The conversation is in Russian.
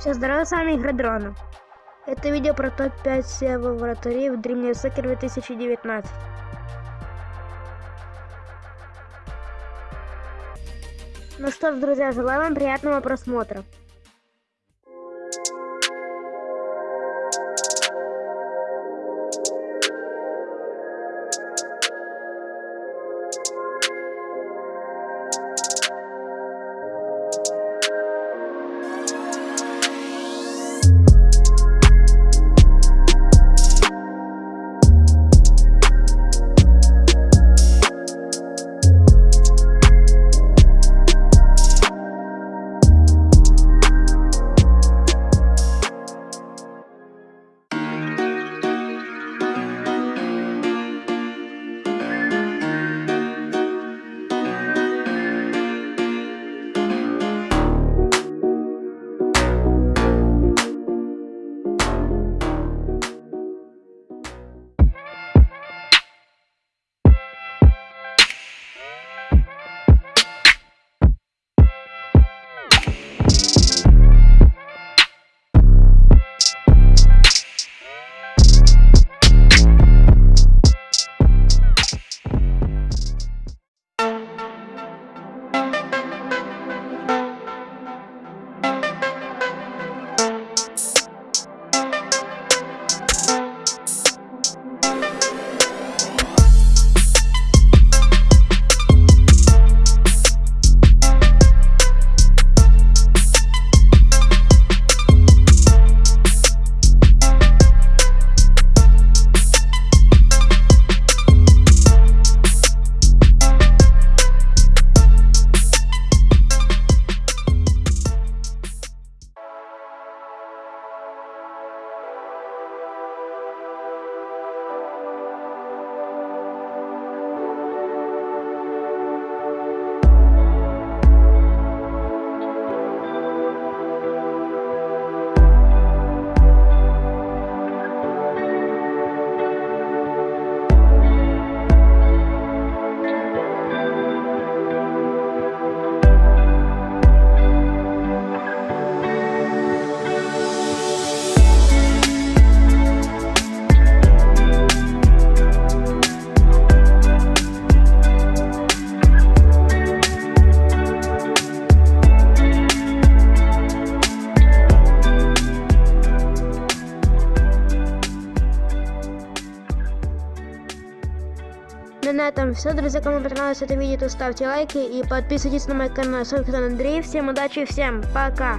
Все здорово, с вами Игра Дрона. Это видео про топ-5 SEO вратарей в Dream Soccer 2019. Ну что ж, друзья, желаю вам приятного просмотра. Ну на этом все, друзья, кому понравилось это видео, то ставьте лайки и подписывайтесь на мой канал. С вами Андрей, всем удачи, всем пока!